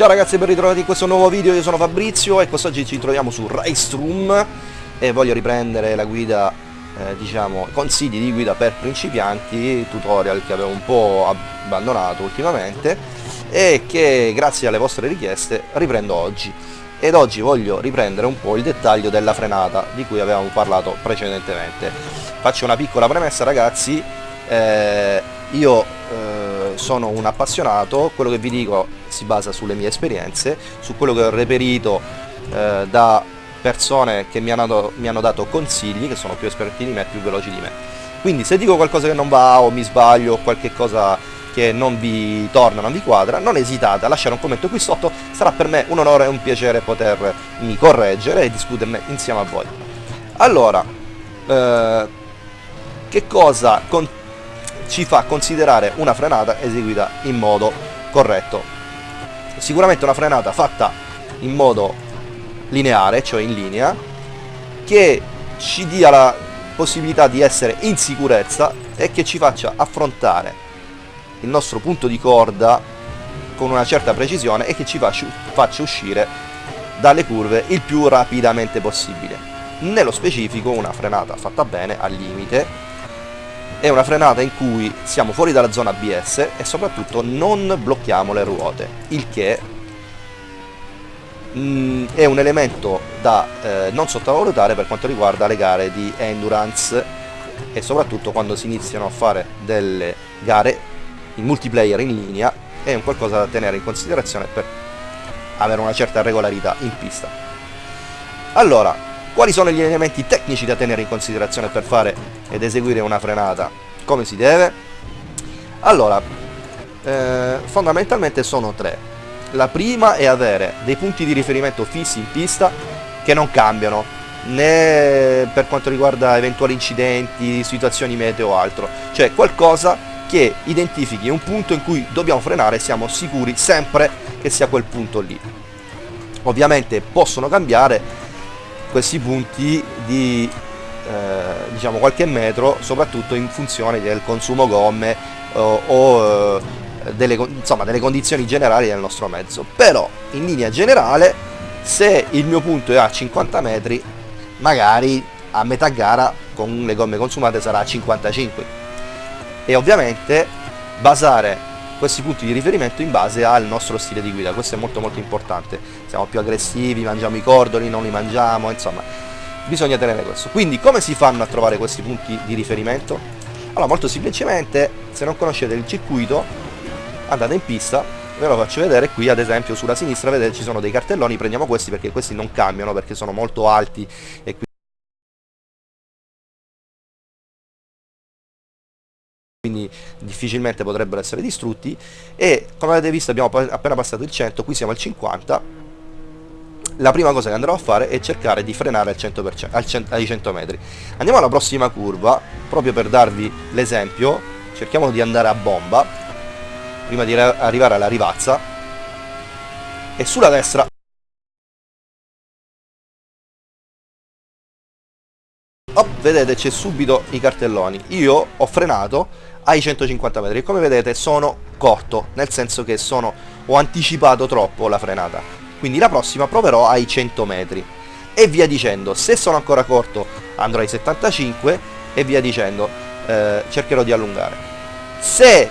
Ciao ragazzi ben ritrovati in questo nuovo video, io sono Fabrizio e quest'oggi ci troviamo su Raceroom e voglio riprendere la guida, eh, diciamo, consigli di guida per principianti, tutorial che avevo un po' abbandonato ultimamente e che grazie alle vostre richieste riprendo oggi. Ed oggi voglio riprendere un po' il dettaglio della frenata di cui avevamo parlato precedentemente. Faccio una piccola premessa ragazzi, eh, io eh, sono un appassionato, quello che vi dico si basa sulle mie esperienze, su quello che ho reperito eh, da persone che mi hanno, mi hanno dato consigli, che sono più esperti di me, più veloci di me. Quindi se dico qualcosa che non va o mi sbaglio o qualche cosa che non vi torna, non vi quadra, non esitate a lasciare un commento qui sotto, sarà per me un onore e un piacere potermi correggere e discuterne insieme a voi. Allora, eh, che cosa ci fa considerare una frenata eseguita in modo corretto? Sicuramente una frenata fatta in modo lineare, cioè in linea, che ci dia la possibilità di essere in sicurezza e che ci faccia affrontare il nostro punto di corda con una certa precisione e che ci faccia uscire dalle curve il più rapidamente possibile. Nello specifico una frenata fatta bene, al limite, è una frenata in cui siamo fuori dalla zona ABS e soprattutto non blocchiamo le ruote, il che mh, mm, è un elemento da eh, non sottovalutare per quanto riguarda le gare di endurance e soprattutto quando si iniziano a fare delle gare in multiplayer in linea è un qualcosa da tenere in considerazione per avere una certa regolarità in pista. Allora, quali sono gli elementi tecnici da tenere in considerazione per fare ed eseguire una frenata come si deve? Allora, eh, fondamentalmente sono tre. La prima è avere dei punti di riferimento fissi in pista che non cambiano, né per quanto riguarda eventuali incidenti, situazioni meteo o altro. Cioè qualcosa che identifichi un punto in cui dobbiamo frenare e siamo sicuri sempre che sia quel punto lì. Ovviamente possono cambiare questi punti di eh, diciamo qualche metro soprattutto in funzione del consumo gomme o, o eh, delle, insomma, delle condizioni generali del nostro mezzo. Però in linea generale se il mio punto è a 50 metri magari a metà gara con le gomme consumate sarà a 55 e ovviamente basare questi punti di riferimento in base al nostro stile di guida, questo è molto molto importante, siamo più aggressivi, mangiamo i cordoli, non li mangiamo, insomma, bisogna tenere questo. Quindi come si fanno a trovare questi punti di riferimento? Allora molto semplicemente, se non conoscete il circuito, andate in pista, ve lo faccio vedere qui ad esempio sulla sinistra, vedete ci sono dei cartelloni, prendiamo questi perché questi non cambiano, perché sono molto alti e quindi quindi difficilmente potrebbero essere distrutti. E come avete visto abbiamo appena passato il 100 qui siamo al 50 la prima cosa che andrò a fare è cercare di frenare al 100%, al 100, ai 100 metri. Andiamo alla prossima curva proprio per darvi l'esempio. Cerchiamo di andare a bomba prima di arrivare alla rivazza. E sulla destra vedete c'è subito i cartelloni. Io ho frenato ai 150 metri. Come vedete sono corto nel senso che sono ho anticipato troppo la frenata. Quindi la prossima proverò ai 100 metri. E via dicendo se sono ancora corto andrò ai 75 e via dicendo eh, cercherò di allungare. Se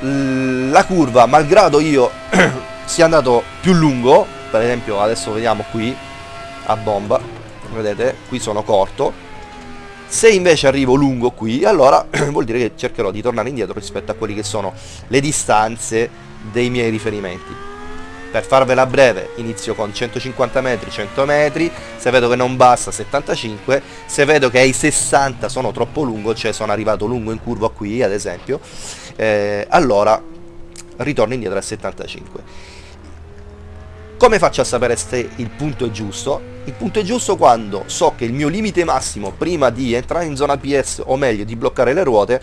la curva malgrado io sia andato più lungo per esempio adesso vediamo qui a bomba vedete qui sono corto se invece arrivo lungo qui, allora vuol dire che cercherò di tornare indietro rispetto a quelle che sono le distanze dei miei riferimenti. Per farvela breve, inizio con 150 metri, 100 metri, se vedo che non basta 75, se vedo che ai 60 sono troppo lungo, cioè sono arrivato lungo in curva qui ad esempio, eh, allora ritorno indietro a 75 come faccio a sapere se il punto è giusto? Il punto è giusto quando so che il mio limite massimo prima di entrare in zona PS o meglio di bloccare le ruote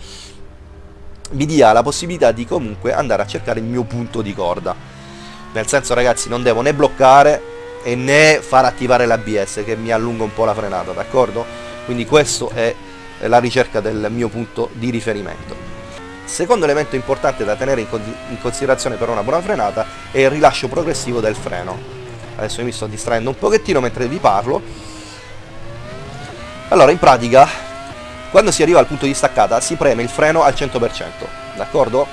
mi dia la possibilità di comunque andare a cercare il mio punto di corda. Nel senso ragazzi non devo né bloccare e né far attivare l'ABS che mi allunga un po' la frenata, d'accordo? Quindi questo è la ricerca del mio punto di riferimento. Secondo elemento importante da tenere in considerazione per una buona frenata è il rilascio progressivo del freno. Adesso mi sto distraendo un pochettino mentre vi parlo. Allora, in pratica, quando si arriva al punto di staccata si preme il freno al 100%, d'accordo?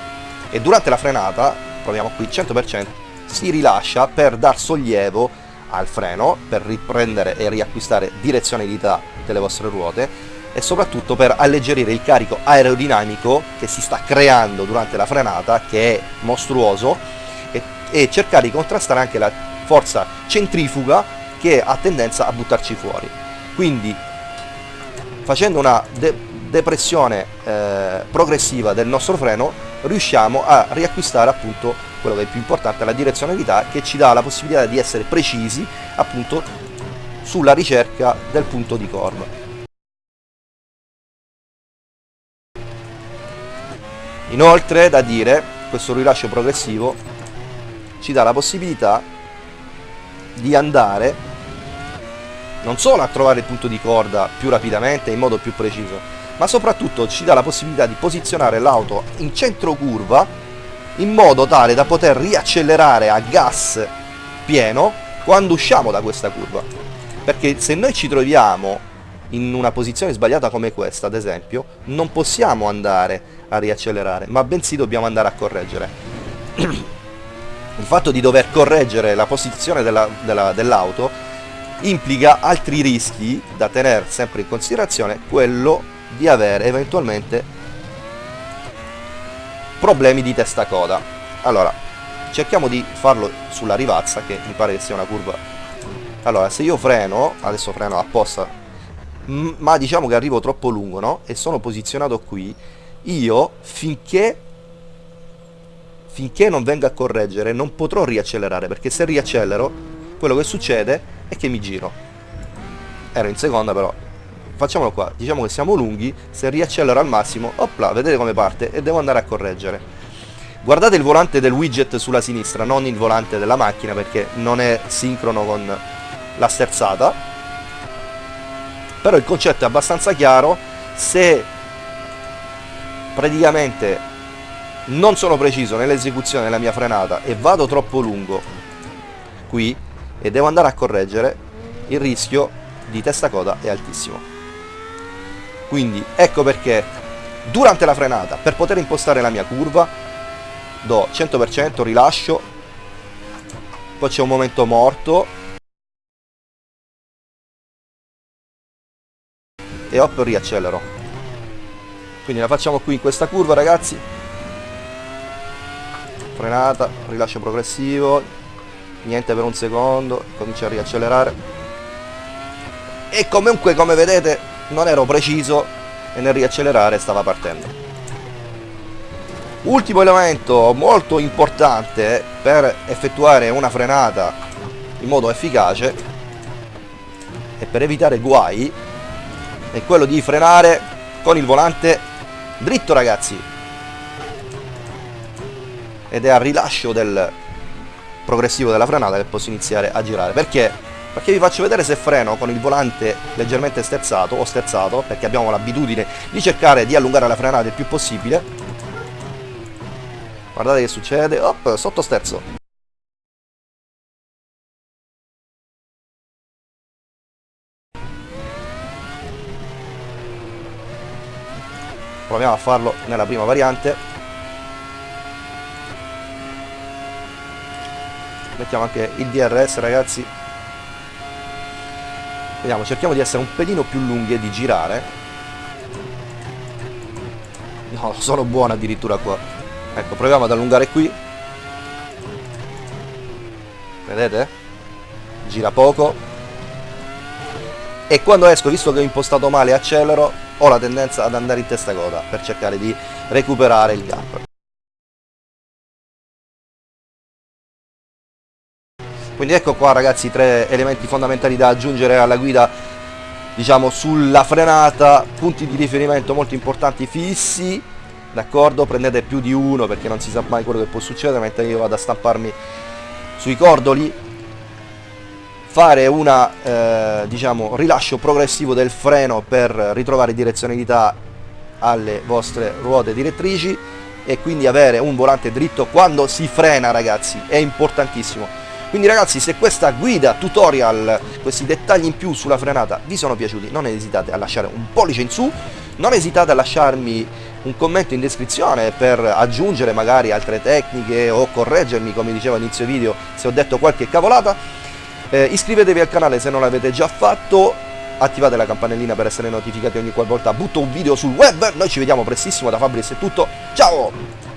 E durante la frenata, proviamo qui, 100%, si rilascia per dar sollievo al freno, per riprendere e riacquistare direzionalità delle vostre ruote e soprattutto per alleggerire il carico aerodinamico che si sta creando durante la frenata, che è mostruoso, e, e cercare di contrastare anche la forza centrifuga che ha tendenza a buttarci fuori. Quindi facendo una de depressione eh, progressiva del nostro freno riusciamo a riacquistare appunto quello che è più importante, la direzionalità che ci dà la possibilità di essere precisi appunto sulla ricerca del punto di corda. Inoltre, da dire, questo rilascio progressivo ci dà la possibilità di andare non solo a trovare il punto di corda più rapidamente in modo più preciso, ma soprattutto ci dà la possibilità di posizionare l'auto in centro curva in modo tale da poter riaccelerare a gas pieno quando usciamo da questa curva. Perché se noi ci troviamo in una posizione sbagliata come questa, ad esempio, non possiamo andare a riaccelerare, ma bensì dobbiamo andare a correggere. Il fatto di dover correggere la posizione dell'auto della, dell implica altri rischi da tenere sempre in considerazione, quello di avere eventualmente problemi di testa coda. Allora, cerchiamo di farlo sulla rivazza, che mi pare che sia una curva. Allora, se io freno, adesso freno apposta, ma diciamo che arrivo troppo lungo, no? E sono posizionato qui, io finché finché non venga a correggere non potrò riaccelerare perché se riaccelero quello che succede è che mi giro. Ero in seconda però. Facciamolo qua. Diciamo che siamo lunghi. Se riaccelero al massimo opla vedete come parte e devo andare a correggere. Guardate il volante del widget sulla sinistra non il volante della macchina perché non è sincrono con la sterzata però il concetto è abbastanza chiaro. Se praticamente non sono preciso nell'esecuzione della mia frenata e vado troppo lungo qui e devo andare a correggere il rischio di testa coda è altissimo. Quindi ecco perché durante la frenata per poter impostare la mia curva do 100% rilascio poi c'è un momento morto e hop riaccelero. Quindi la facciamo qui in questa curva ragazzi. Frenata rilascio progressivo. Niente per un secondo comincia a riaccelerare. E comunque come vedete non ero preciso e nel riaccelerare stava partendo. Ultimo elemento molto importante per effettuare una frenata in modo efficace e per evitare guai è quello di frenare con il volante Dritto ragazzi. Ed è al rilascio del progressivo della frenata che posso iniziare a girare. Perché? Perché vi faccio vedere se freno con il volante leggermente sterzato o sterzato, perché abbiamo l'abitudine di cercare di allungare la frenata il più possibile. Guardate che succede. Op, sotto sterzo. Proviamo a farlo nella prima variante. Mettiamo anche il DRS ragazzi. Vediamo cerchiamo di essere un pelino più lunghi e di girare. No sono buono addirittura qua. Ecco proviamo ad allungare qui. Vedete? Gira poco. E quando esco visto che ho impostato male accelero ho la tendenza ad andare in testa coda per cercare di recuperare il gap. Quindi ecco qua ragazzi tre elementi fondamentali da aggiungere alla guida diciamo sulla frenata, punti di riferimento molto importanti fissi, d'accordo? Prendete più di uno perché non si sa mai quello che può succedere mentre io vado a stamparmi sui cordoli fare un eh, diciamo, rilascio progressivo del freno per ritrovare direzionalità alle vostre ruote direttrici e quindi avere un volante dritto quando si frena ragazzi, è importantissimo. Quindi ragazzi se questa guida tutorial, questi dettagli in più sulla frenata vi sono piaciuti non esitate a lasciare un pollice in su, non esitate a lasciarmi un commento in descrizione per aggiungere magari altre tecniche o correggermi come dicevo all'inizio video se ho detto qualche cavolata. Eh, iscrivetevi al canale se non l'avete già fatto, attivate la campanellina per essere notificati ogni qualvolta butto un video sul web. Noi ci vediamo prestissimo da Fabris è tutto. Ciao!